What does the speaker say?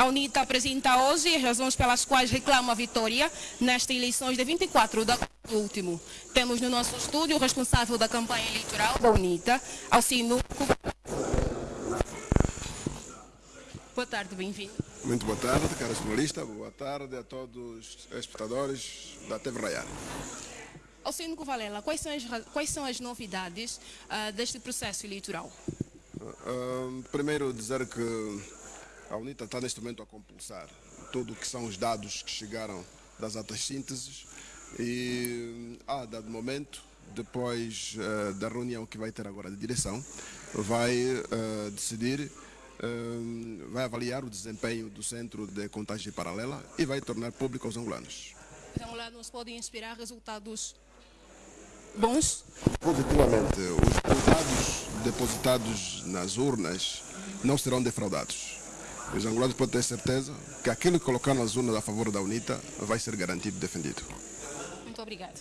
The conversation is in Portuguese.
A UNITA apresenta hoje as razões pelas quais reclama a vitória nestas eleições de 24 de último. Temos no nosso estúdio o responsável da campanha eleitoral da UNITA, Alcino Boa tarde, bem-vindo. Muito boa tarde, cara jornalista. Boa tarde a todos os espectadores da TV Rayar. Alcino Valela, quais são as, quais são as novidades uh, deste processo eleitoral? Uh, primeiro dizer que a UNITA está neste momento a compulsar tudo o que são os dados que chegaram das atas sínteses e a ah, dado momento, depois uh, da reunião que vai ter agora de direção, vai uh, decidir, uh, vai avaliar o desempenho do centro de contagem paralela e vai tornar público aos angolanos. Os angolanos podem esperar resultados bons? Positivamente. Os resultados depositados nas urnas não serão defraudados. Os angolanos podem ter certeza que aquilo que colocar nas urnas a favor da UNITA vai ser garantido e defendido. Muito obrigado.